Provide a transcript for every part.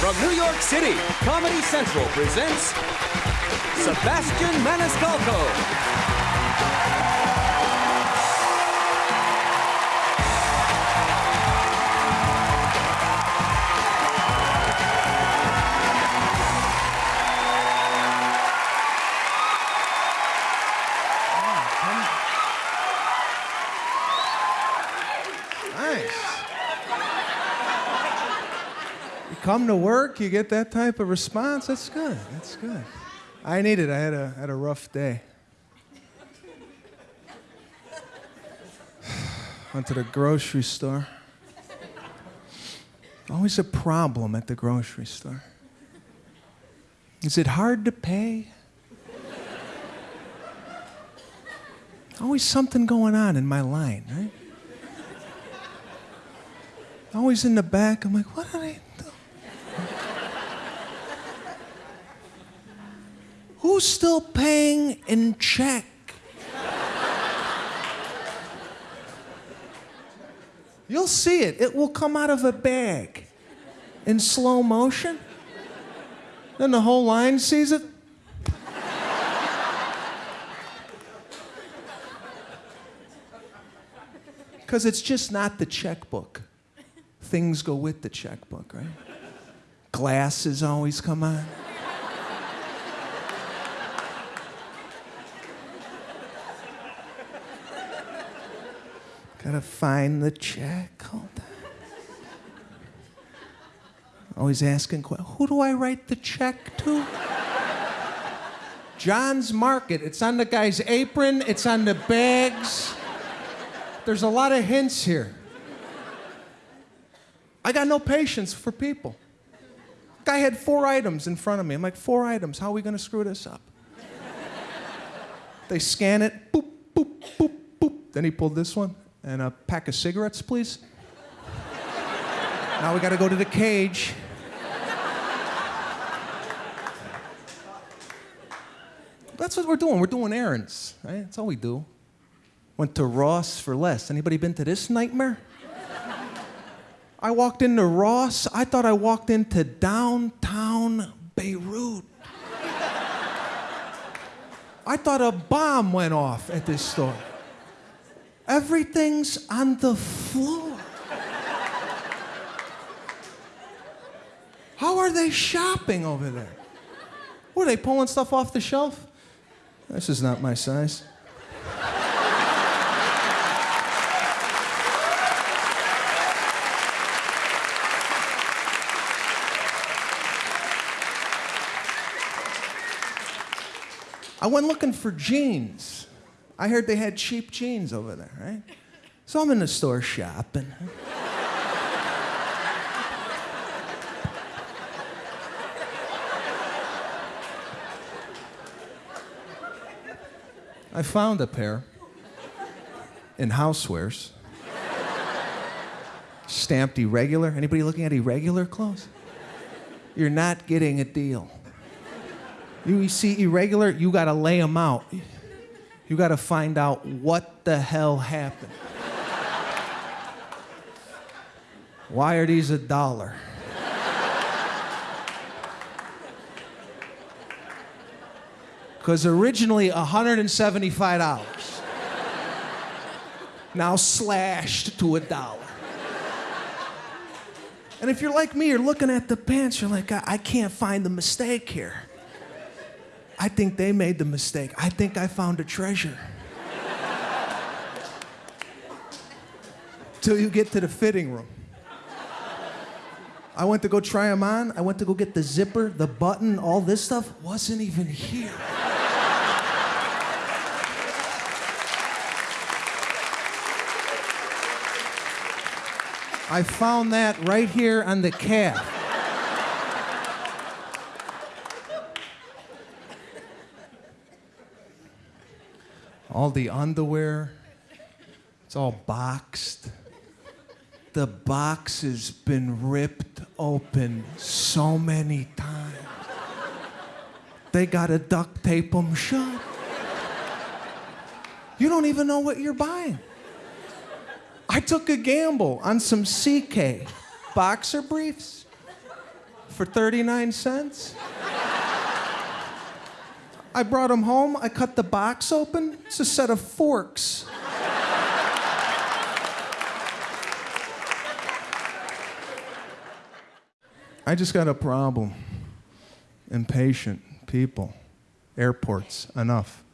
From New York City, Comedy Central presents Sebastian Maniscalco. Come to work, you get that type of response. That's good. That's good. I need it. I had a had a rough day. Went to the grocery store. Always a problem at the grocery store. Is it hard to pay? Always something going on in my line, right? Always in the back. I'm like, what did I do? Still paying in check? You'll see it. It will come out of a bag in slow motion. Then the whole line sees it. Because it's just not the checkbook things go with the checkbook, right? Glasses always come on. Gotta find the check. Hold on. Always asking, who do I write the check to? John's Market. It's on the guy's apron, it's on the bags. There's a lot of hints here. I got no patience for people. Guy had four items in front of me. I'm like, four items. How are we going to screw this up? they scan it. Boop, boop, boop, boop. Then he pulled this one. And a pack of cigarettes, please. now we got to go to the cage. That's what we're doing. We're doing errands, right? That's all we do. Went to Ross for less. Anybody been to this nightmare? I walked into Ross. I thought I walked into downtown Beirut. I thought a bomb went off at this store. Everything's on the floor. How are they shopping over there? What, are they pulling stuff off the shelf? This is not my size. I went looking for jeans. I heard they had cheap jeans over there, right? So I'm in the store shopping. I found a pair in housewares. Stamped irregular. Anybody looking at irregular clothes? You're not getting a deal. You see irregular, you got to lay them out. You got to find out what the hell happened. Why are these a dollar? Because originally $175. Now slashed to a dollar. And if you're like me, you're looking at the pants, you're like, I, I can't find the mistake here. I think they made the mistake. I think I found a treasure. Till you get to the fitting room. I went to go try them on. I went to go get the zipper, the button, all this stuff wasn't even here. I found that right here on the calf. All the underwear. It's all boxed. The box has been ripped open so many times. They gotta duct tape them shut. You don't even know what you're buying. I took a gamble on some CK boxer briefs. for 39 cents. I brought them home. I cut the box open. It's a set of forks. I just got a problem. Impatient people, airports, enough.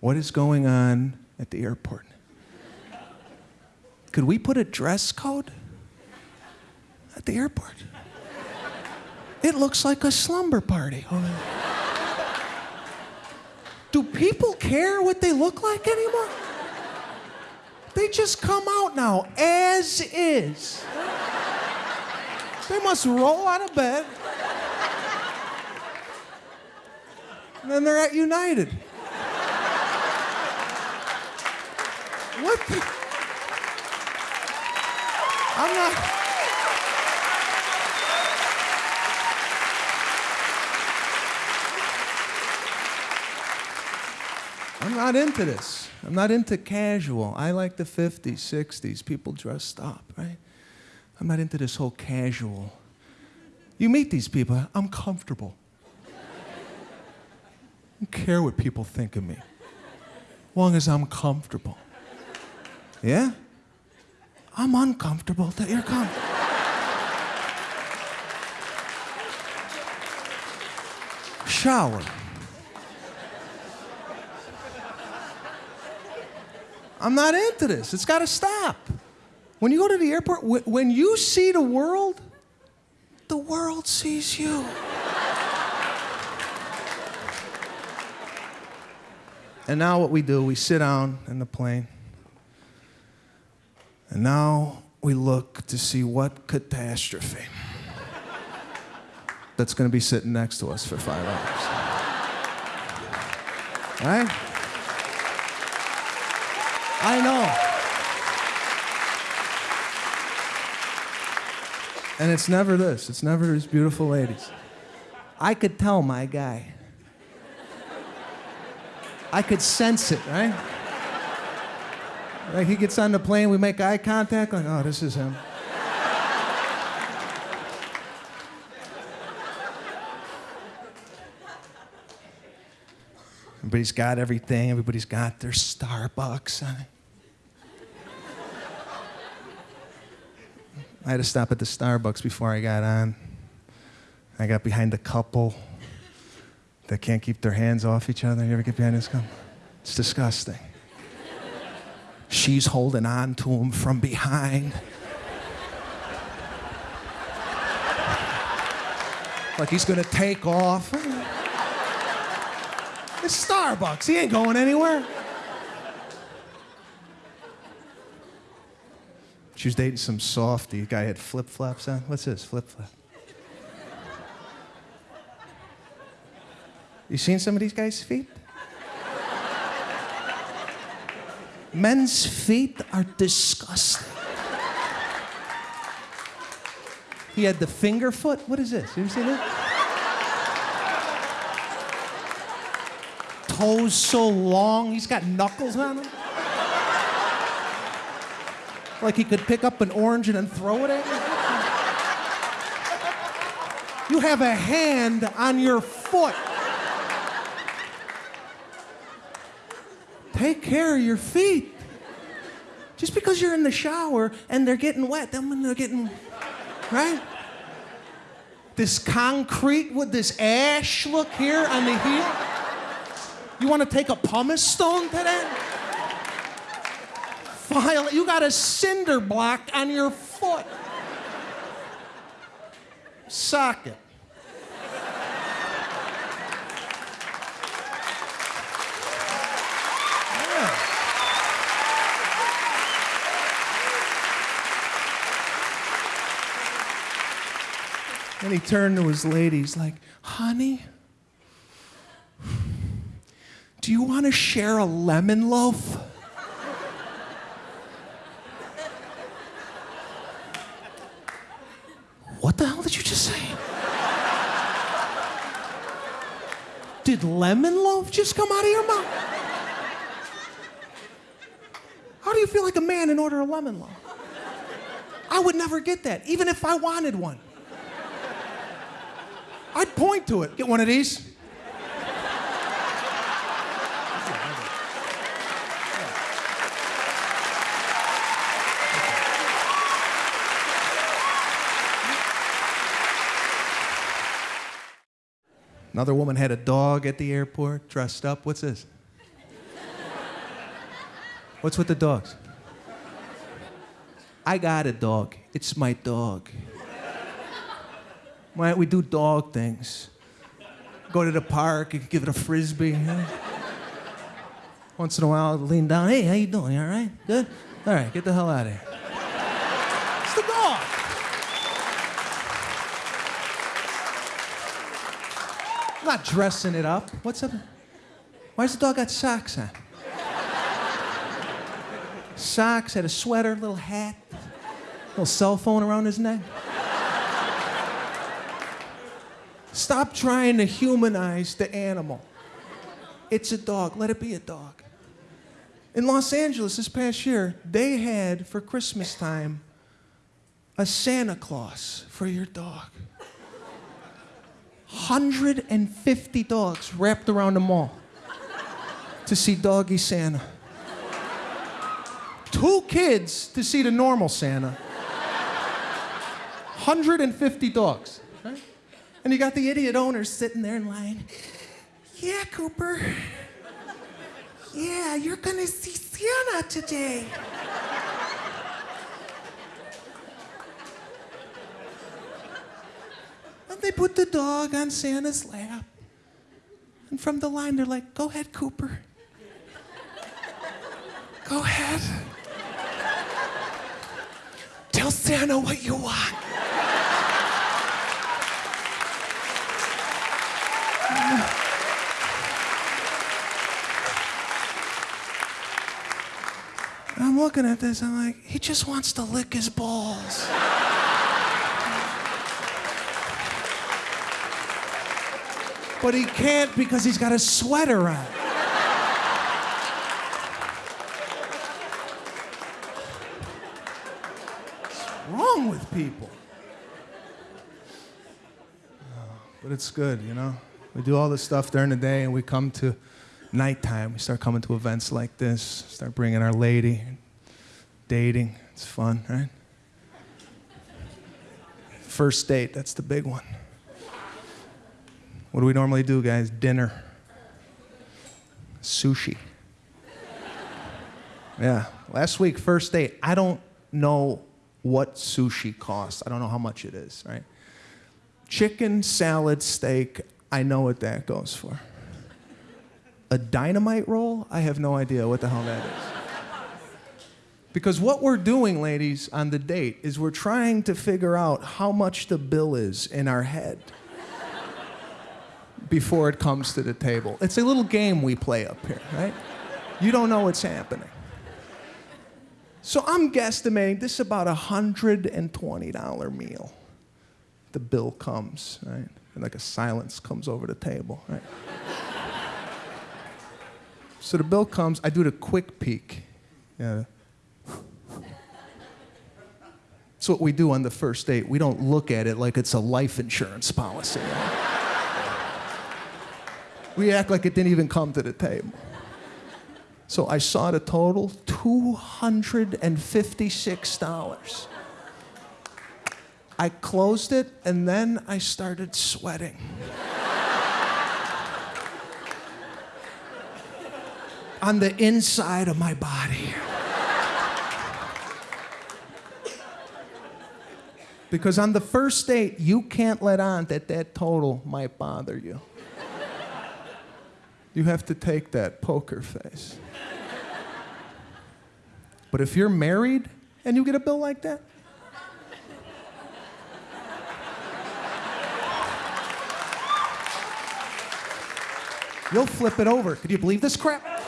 What is going on at the airport? Could we put a dress code at the airport? It looks like a slumber party. Do people care what they look like anymore? They just come out now as is. They must roll out of bed. And then they're at United. What the? I'm not. I'm not into this. I'm not into casual. I like the 50s, 60s, people dressed up, right? I'm not into this whole casual. You meet these people, I'm comfortable. I don't care what people think of me, as long as I'm comfortable. Yeah? I'm uncomfortable that you're comfortable. Shower. I'm not into this. It's got to stop. When you go to the airport, when you see the world, the world sees you. and now what we do, we sit down in the plane. And now we look to see what catastrophe that's going to be sitting next to us for five hours. Right? I know. And it's never this. It's never these beautiful ladies. I could tell my guy. I could sense it, right? Like he gets on the plane, we make eye contact, like, oh, this is him. Everybody's got everything, everybody's got their Starbucks. I had to stop at the Starbucks before I got on. I got behind a couple that can't keep their hands off each other. You ever get behind this couple? It's disgusting. She's holding on to him from behind. like he's gonna take off. It's Starbucks. He ain't going anywhere. She was dating some softy. Guy had flip flops on. What's this? Flip flop. You seen some of these guys' feet? Men's feet are disgusting. He had the finger foot. What is this? You ever seen that? Toes so long, he's got knuckles on them. Like he could pick up an orange and then throw it at you. You have a hand on your foot. Take care of your feet. Just because you're in the shower and they're getting wet, then when they're getting, right? This concrete with this ash look here on the heel. You want to take a pumice stone to that? File, you got a cinder block on your foot. Socket. And he turned to his lady. He's like, honey, do you want to share a lemon loaf? what the hell did you just say? Did lemon loaf just come out of your mouth? How do you feel like a man and order a lemon loaf? I would never get that, even if I wanted one. I'd point to it. Get one of these. Another woman had a dog at the airport, dressed up. What's this? What's with the dogs? I got a dog. It's my dog. Why don't we do dog things? Go to the park, you give it a frisbee. huh? Once in a while, lean down. Hey, how you doing? You all right? Good? All right, get the hell out of here. It's the dog. I'm not dressing it up. What's up? Why Why's the dog got socks on? Socks, had a sweater, little hat, little cell phone around his neck. Stop trying to humanize the animal. It's a dog. Let it be a dog. In Los Angeles this past year, they had for Christmas time a Santa Claus for your dog. 150 dogs wrapped around the mall to see Doggy Santa. Two kids to see the normal Santa. 150 dogs. right? And you got the idiot owners sitting there in line. Yeah, Cooper. Yeah, you're gonna see Santa today. And they put the dog on Santa's lap. And from the line, they're like, Go ahead, Cooper. Go ahead. Tell Santa what you want. I'm looking at this, I'm like, he just wants to lick his balls. But he can't because he's got a sweater on. What's wrong with people? But it's good, you know? We do all this stuff during the day and we come to nighttime. We start coming to events like this, start bringing our lady, dating. It's fun, right? First date, that's the big one. What do we normally do, guys? Dinner, sushi. Yeah, last week, first date. I don't know what sushi costs. I don't know how much it is, right? Chicken, salad, steak, I know what that goes for. A dynamite roll? I have no idea what the hell that is. Because what we're doing, ladies, on the date is we're trying to figure out how much the bill is in our head before it comes to the table. It's a little game we play up here, right? You don't know what's happening. So I'm guesstimating this is about a $120 meal. The bill comes, right? And like a silence comes over the table, right? so the bill comes, I do the quick peek. Yeah. That's what we do on the first date. We don't look at it like it's a life insurance policy. right? We act like it didn't even come to the table. So I saw the total $256. I closed it and then I started sweating. On the inside of my body. Because on the first date, you can't let on that that total might bother you. You have to take that poker face. But if you're married and you get a bill like that, you'll flip it over. Could you believe this crap?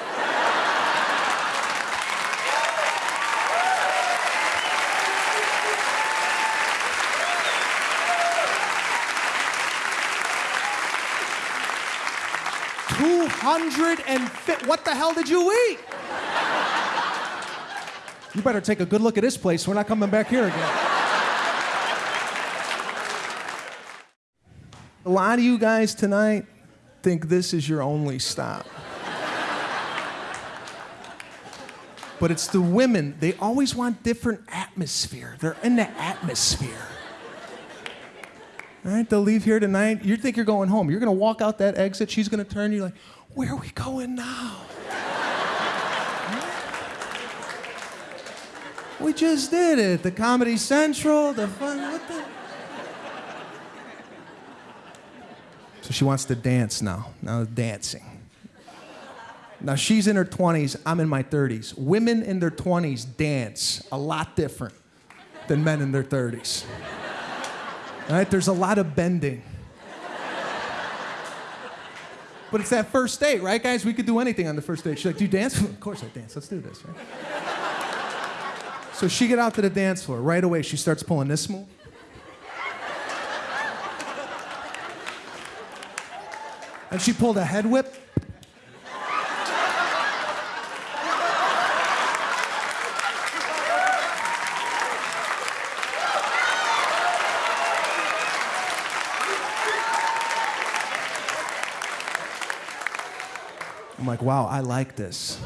Two hundred and fi- what the hell did you eat? You better take a good look at this place. We're not coming back here again. A lot of you guys tonight think this is your only stop. but it's the women. They always want different atmosphere. They're in the atmosphere. All right, they'll leave here tonight. You think you're going home. You're going to walk out that exit. She's going to turn. You're like, where are we going now? we just did it. The Comedy Central, the fun. What the? So she wants to dance now. Now dancing. Now she's in her 20s, I'm in my 30s. Women in their 20s dance a lot different than men in their 30s. All right, there's a lot of bending. But it's that first date, right, guys? We could do anything on the first date. She's like, Do you dance? of course I dance. Let's do this, right? so she get out to the dance floor. Right away, she starts pulling this move. And she pulled a head whip. I'm like, wow, I like this.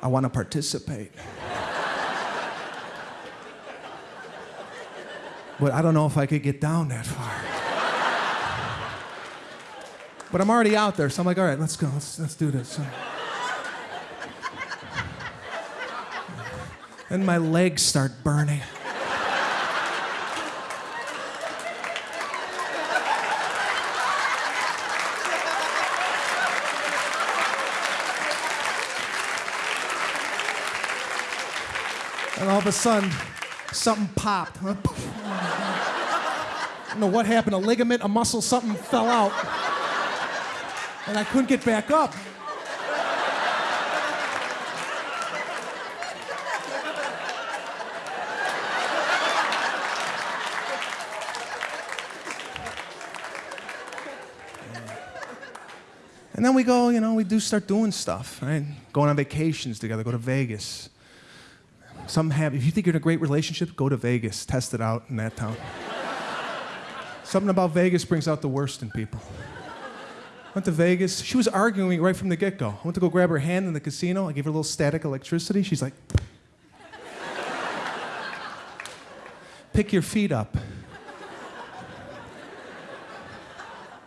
I want to participate. But I don't know if I could get down that far. But I'm already out there, so I'm like, all right, let's go, let's, let's do this. And my legs start burning. And all of a sudden, something popped. I don't know what happened, a ligament, a muscle, something fell out. And I couldn't get back up. And then we go, you know, we do start doing stuff, right? Going on vacations together, go to Vegas. Some have, if you think you're in a great relationship, go to Vegas, test it out in that town. Something about Vegas brings out the worst in people. Went to Vegas. She was arguing right from the get go. I went to go grab her hand in the casino. I gave her a little static electricity. She's like, pick your feet up.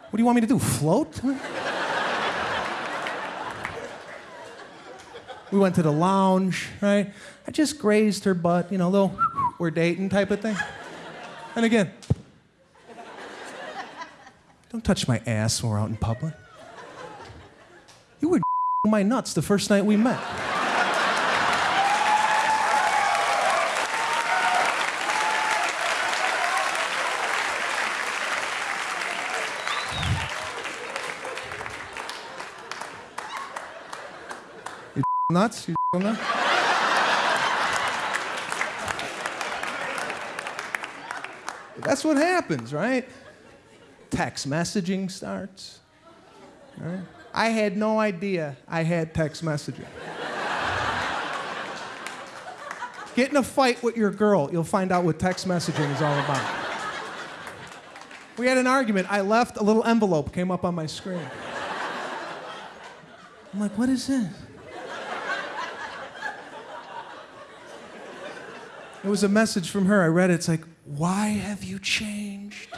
What do you want me to do? Float? We went to the lounge, right? I just grazed her butt, you know, little we're dating type of thing. And again, don't touch my ass when we're out in public. You were my nuts the first night we met. Nuts? You? That's what happens, right? Text messaging starts. Right? I had no idea I had text messaging. Get in a fight with your girl, you'll find out what text messaging is all about. We had an argument. I left, a little envelope came up on my screen. I'm like, what is this? It was a message from her. I read it. It's like, why have you changed?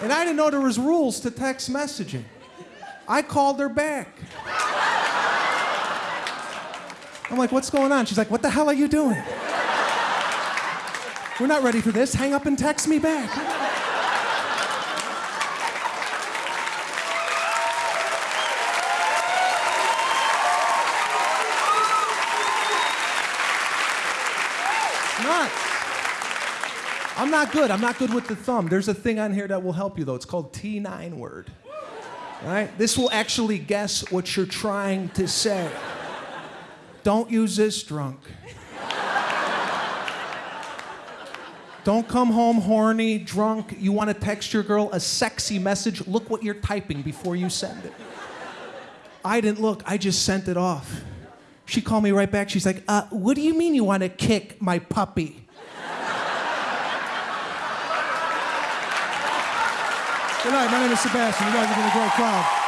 And I didn't know there was rules to text messaging. I called her back. I'm like, what's going on? She's like, what the hell are you doing? We're not ready for this. Hang up and text me back. Not. I'm not good. I'm not good with the thumb. There's a thing on here that will help you, though. It's called T9 word. Right? This will actually guess what you're trying to say. Don't use this drunk. Don't come home horny, drunk. You want to text your girl a sexy message. Look what you're typing before you send it. I didn't look. I just sent it off. She called me right back. She's like, uh, "What do you mean you want to kick my puppy?" Good night. My name is Sebastian. You guys have been a great crowd.